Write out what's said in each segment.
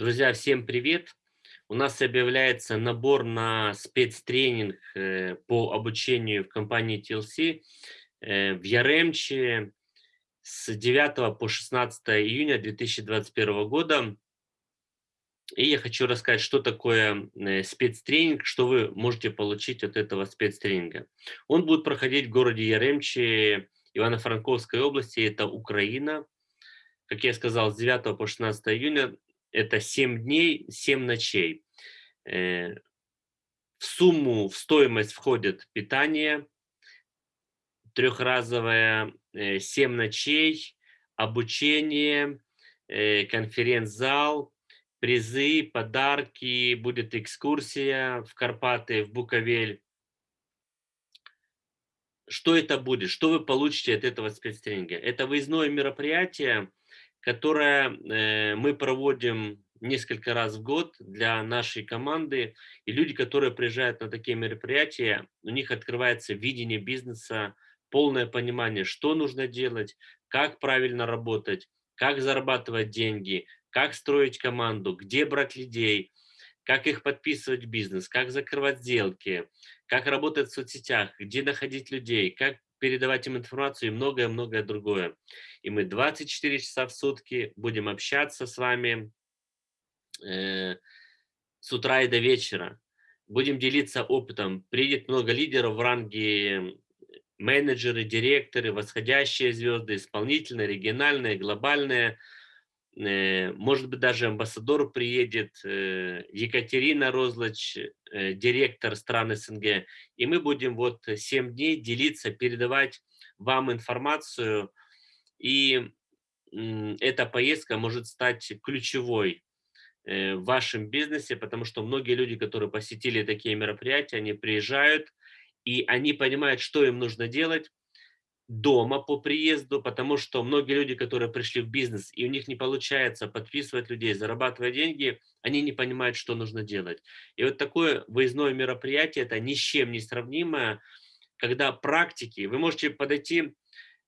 Друзья, всем привет! У нас объявляется набор на спецтренинг э, по обучению в компании TLC э, в Яремче с 9 по 16 июня 2021 года. И я хочу рассказать, что такое э, спецтренинг, что вы можете получить от этого спецтренинга. Он будет проходить в городе Яремче Ивано-Франковской области, это Украина. Как я сказал, с 9 по 16 июня это 7 дней, 7 ночей. Э, в сумму, в стоимость входит питание, трехразовое, 7 э, ночей, обучение, э, конференц-зал, призы, подарки, будет экскурсия в Карпаты, в Буковель. Что это будет? Что вы получите от этого спецтренинга? Это выездное мероприятие, которое э, мы проводим несколько раз в год для нашей команды. И люди, которые приезжают на такие мероприятия, у них открывается видение бизнеса, полное понимание, что нужно делать, как правильно работать, как зарабатывать деньги, как строить команду, где брать людей, как их подписывать в бизнес, как закрывать сделки, как работать в соцсетях, где находить людей, как передавать им информацию и многое-многое другое. И мы 24 часа в сутки будем общаться с вами э, с утра и до вечера. Будем делиться опытом. Приедет много лидеров в ранге менеджеры, директоры, восходящие звезды, исполнительные, региональные, глобальные. Э, может быть, даже амбассадор приедет, э, Екатерина Розлач, э, директор стран СНГ. И мы будем вот 7 дней делиться, передавать вам информацию. И эта поездка может стать ключевой в вашем бизнесе, потому что многие люди, которые посетили такие мероприятия, они приезжают, и они понимают, что им нужно делать, дома по приезду, потому что многие люди, которые пришли в бизнес, и у них не получается подписывать людей, зарабатывать деньги, они не понимают, что нужно делать. И вот такое выездное мероприятие, это ни с чем не сравнимое, когда практики, вы можете подойти,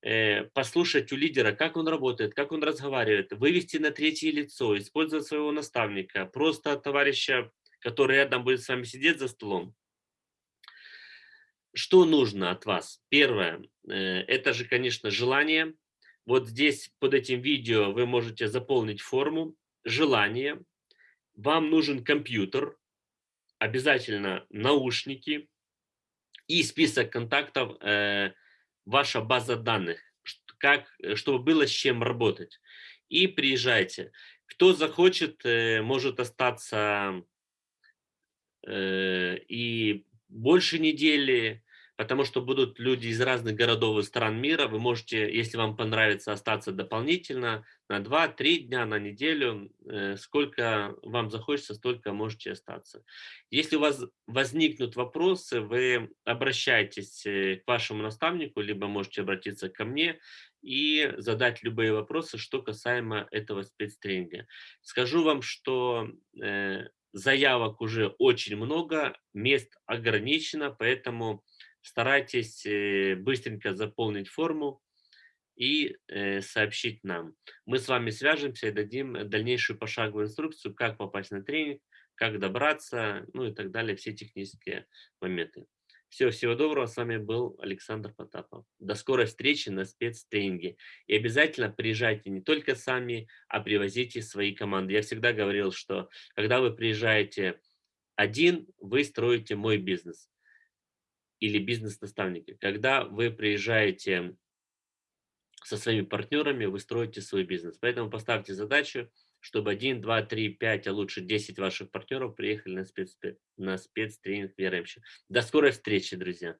э, послушать у лидера, как он работает, как он разговаривает, вывести на третье лицо, использовать своего наставника, просто товарища, который рядом будет с вами сидеть за столом, что нужно от вас? Первое, э, это же, конечно, желание. Вот здесь под этим видео вы можете заполнить форму. Желание. Вам нужен компьютер, обязательно наушники и список контактов, э, ваша база данных, как, э, чтобы было с чем работать. И приезжайте. Кто захочет, может остаться и больше недели, потому что будут люди из разных городов и стран мира. Вы можете, если вам понравится, остаться дополнительно на 2-3 дня, на неделю. Э, сколько вам захочется, столько можете остаться. Если у вас возникнут вопросы, вы обращайтесь э, к вашему наставнику, либо можете обратиться ко мне и задать любые вопросы, что касаемо этого спецтренинга. Скажу вам, что э, заявок уже очень много, мест ограничено, поэтому старайтесь э, быстренько заполнить форму и э, сообщить нам. Мы с вами свяжемся и дадим дальнейшую пошаговую инструкцию, как попасть на тренинг, как добраться, ну и так далее, все технические моменты. Все, всего доброго. С вами был Александр Потапов. До скорой встречи на спецтренинге. И обязательно приезжайте не только сами, а привозите свои команды. Я всегда говорил, что когда вы приезжаете один, вы строите мой бизнес или бизнес-наставники. Когда вы приезжаете со своими партнерами, вы строите свой бизнес. Поэтому поставьте задачу чтобы 1, 2, 3, 5, а лучше 10 ваших партнеров приехали на, спец, на спецтренинг в Яремче. До скорой встречи, друзья!